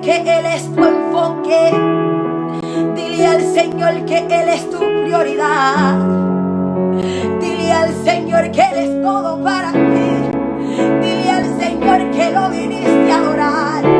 que Él es tu enfoque. Dile al Señor que Él es tu prioridad. Dile al Señor que Él es todo para ti. Dile al Señor que lo viniste a adorar.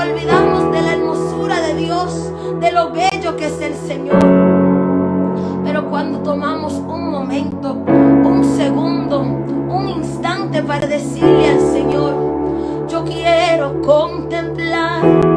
olvidamos de la hermosura de Dios, de lo bello que es el Señor. Pero cuando tomamos un momento, un segundo, un instante para decirle al Señor, yo quiero contemplar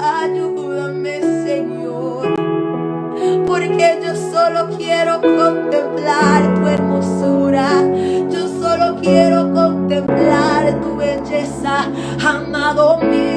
Ayúdame, Señor, porque yo solo quiero contemplar tu hermosura. Yo solo quiero contemplar tu belleza, amado mío.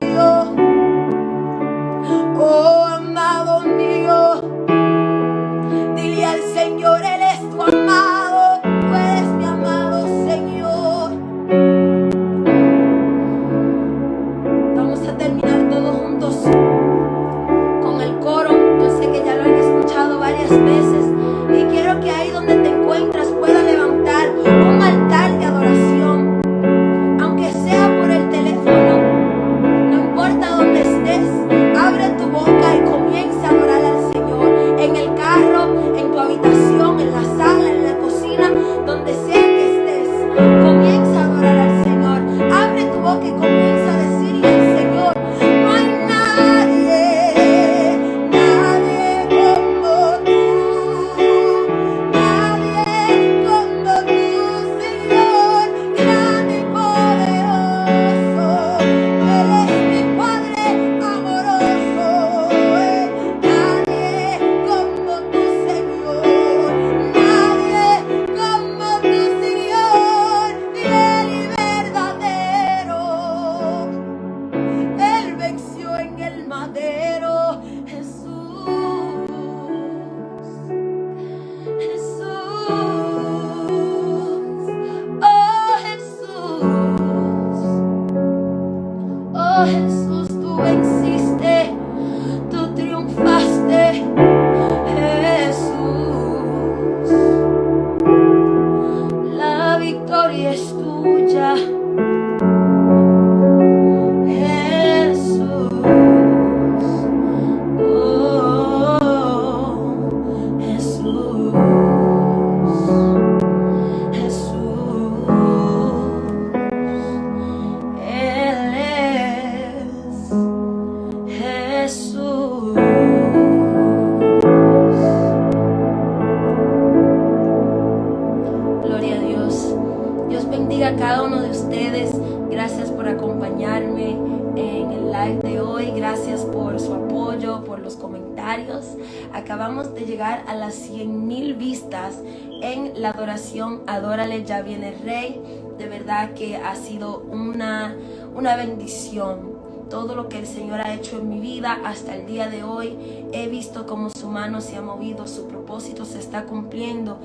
보자. Bendiga a cada uno de ustedes. Gracias por acompañarme en el live de hoy. Gracias por su apoyo, por los comentarios. Acabamos de llegar a las 100 mil vistas en la adoración Adórale, ya viene el Rey. De verdad que ha sido una, una bendición todo lo que el Señor ha hecho en mi vida hasta el día de hoy. He visto cómo su mano se ha movido, su propósito se está cumpliendo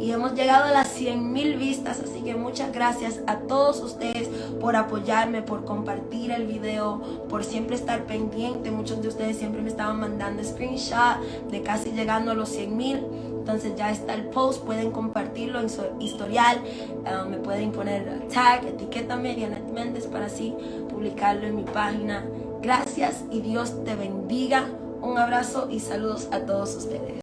y hemos llegado a las 100 mil vistas. Así que muchas gracias a todos ustedes por apoyarme, por compartir el video, por siempre estar pendiente. Muchos de ustedes siempre me estaban mandando screenshot de casi llegando a los 100 mil. Entonces ya está el post, pueden compartirlo en su historial, uh, me pueden poner tag, etiquétame Dianet Méndez para así publicarlo en mi página. Gracias y Dios te bendiga. Un abrazo y saludos a todos ustedes.